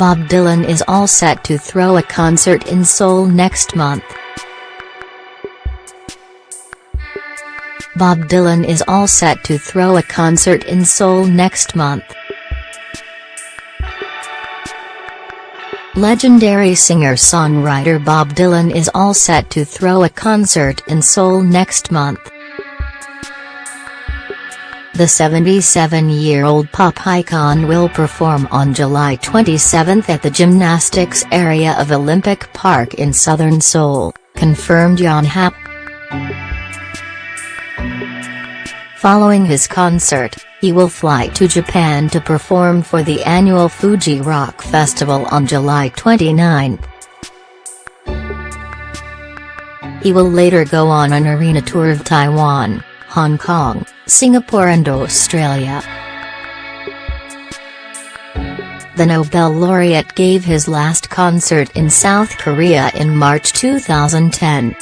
Bob Dylan is all set to throw a concert in Seoul next month. Bob Dylan is all set to throw a concert in Seoul next month. Legendary singer-songwriter Bob Dylan is all set to throw a concert in Seoul next month. The 77-year-old pop icon will perform on July 27 at the gymnastics area of Olympic Park in southern Seoul, confirmed Yonhap. Following his concert, he will fly to Japan to perform for the annual Fuji Rock Festival on July 29. He will later go on an arena tour of Taiwan, Hong Kong, Singapore and Australia. The Nobel laureate gave his last concert in South Korea in March 2010.